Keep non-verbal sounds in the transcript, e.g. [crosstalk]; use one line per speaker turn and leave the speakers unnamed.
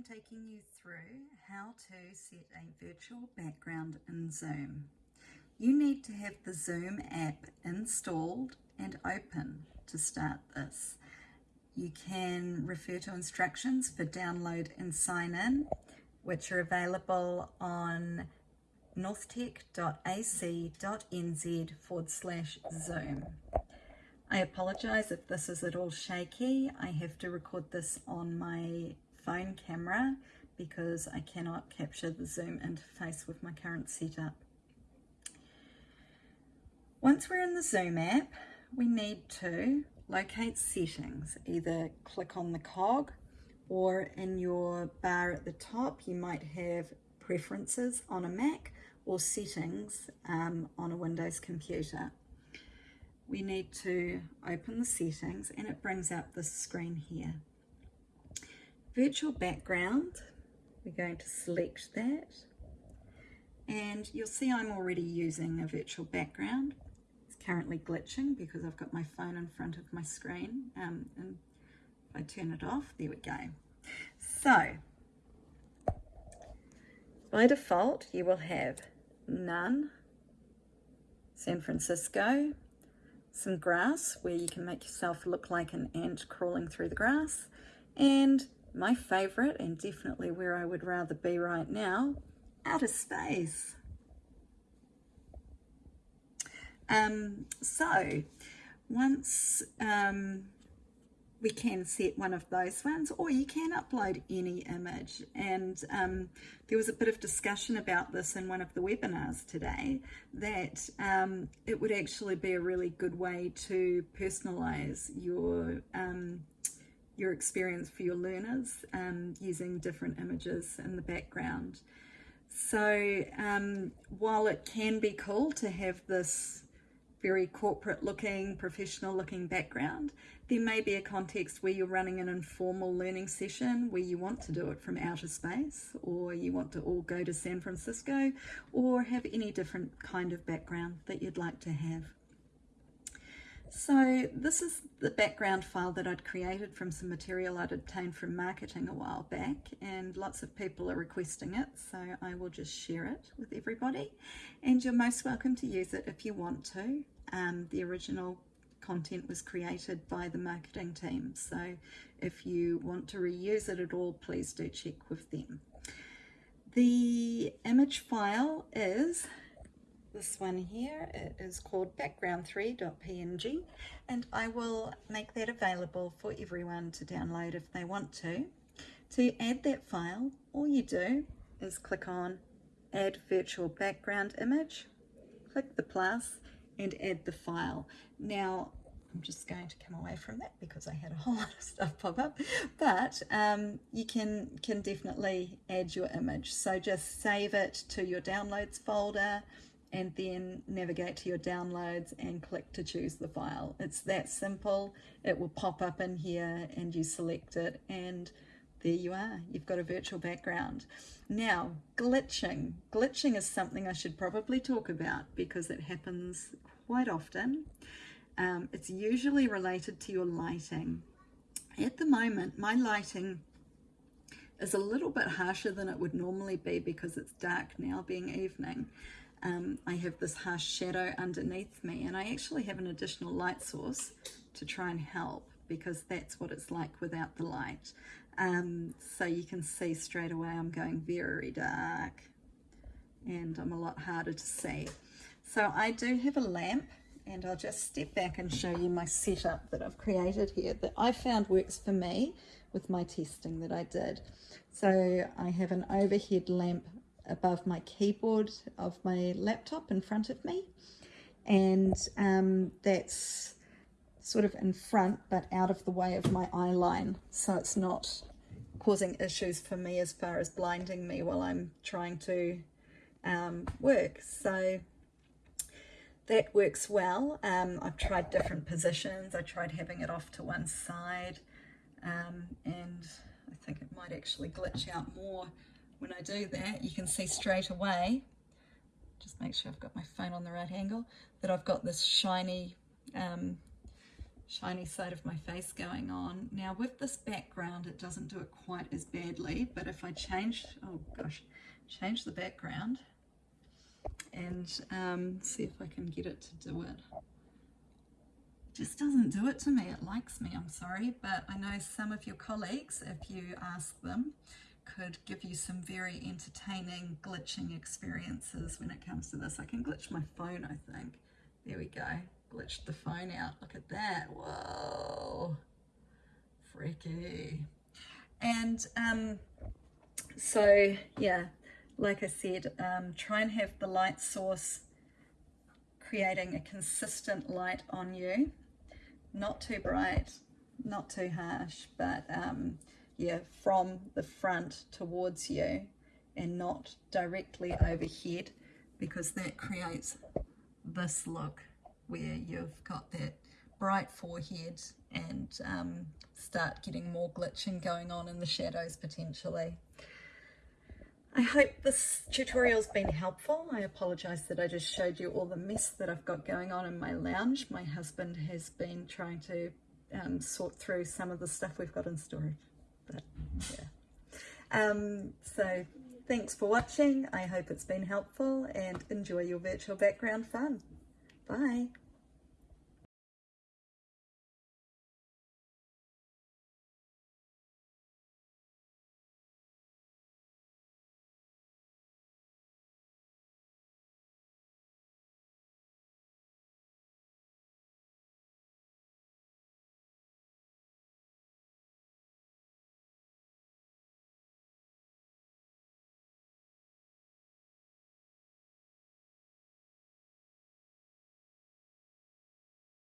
taking you through how to set a virtual background in Zoom. You need to have the Zoom app installed and open to start this. You can refer to instructions for download and sign in, which are available on northtec.ac.nz forward slash Zoom. I apologise if this is at all shaky. I have to record this on my phone camera because I cannot capture the Zoom interface with my current setup. Once we're in the Zoom app, we need to locate settings. Either click on the cog or in your bar at the top, you might have preferences on a Mac or settings um, on a Windows computer. We need to open the settings and it brings up this screen here virtual background. We're going to select that. And you'll see I'm already using a virtual background. It's currently glitching because I've got my phone in front of my screen um, and if I turn it off there we go. So by default you will have none San Francisco some grass where you can make yourself look like an ant crawling through the grass and my favorite and definitely where I would rather be right now, outer space. Um, so once um, we can set one of those ones or you can upload any image and um, there was a bit of discussion about this in one of the webinars today that um, it would actually be a really good way to personalize your um, your experience for your learners um, using different images in the background. So um, while it can be cool to have this very corporate looking, professional looking background, there may be a context where you're running an informal learning session where you want to do it from outer space or you want to all go to San Francisco or have any different kind of background that you'd like to have. So this is the background file that I'd created from some material I'd obtained from marketing a while back and lots of people are requesting it so I will just share it with everybody and you're most welcome to use it if you want to. Um, the original content was created by the marketing team so if you want to reuse it at all please do check with them. The image file is this one here it is called background3.png and I will make that available for everyone to download if they want to. To add that file, all you do is click on add virtual background image, click the plus and add the file. Now I'm just going to come away from that because I had a whole [laughs] lot of stuff pop up but um, you can can definitely add your image so just save it to your downloads folder and then navigate to your downloads and click to choose the file. It's that simple. It will pop up in here and you select it and there you are. You've got a virtual background. Now, glitching. Glitching is something I should probably talk about because it happens quite often. Um, it's usually related to your lighting. At the moment, my lighting is a little bit harsher than it would normally be because it's dark now being evening um, I have this harsh shadow underneath me and I actually have an additional light source to try and help because that's what it's like without the light. Um, so you can see straight away I'm going very dark and I'm a lot harder to see. So I do have a lamp and I'll just step back and show you my setup that I've created here that I found works for me with my testing that I did. So I have an overhead lamp above my keyboard of my laptop in front of me. And um, that's sort of in front but out of the way of my eye line. So it's not causing issues for me as far as blinding me while I'm trying to um, work. So that works well. Um, I've tried different positions. I tried having it off to one side um, and I think it might actually glitch out more when I do that, you can see straight away, just make sure I've got my phone on the right angle, that I've got this shiny um, shiny side of my face going on. Now with this background, it doesn't do it quite as badly, but if I change, oh gosh, change the background and um, see if I can get it to do it. Just doesn't do it to me. It likes me, I'm sorry, but I know some of your colleagues, if you ask them, could give you some very entertaining glitching experiences when it comes to this. I can glitch my phone, I think. There we go. Glitched the phone out. Look at that. Whoa. Freaky. And um, so, yeah, like I said, um, try and have the light source creating a consistent light on you. Not too bright, not too harsh, but um, yeah, from the front towards you and not directly overhead because that creates this look where you've got that bright forehead and um, start getting more glitching going on in the shadows potentially. I hope this tutorial's been helpful. I apologise that I just showed you all the mess that I've got going on in my lounge. My husband has been trying to um, sort through some of the stuff we've got in storage. But yeah. Um, so thanks for watching. I hope it's been helpful and enjoy your virtual background fun. Bye.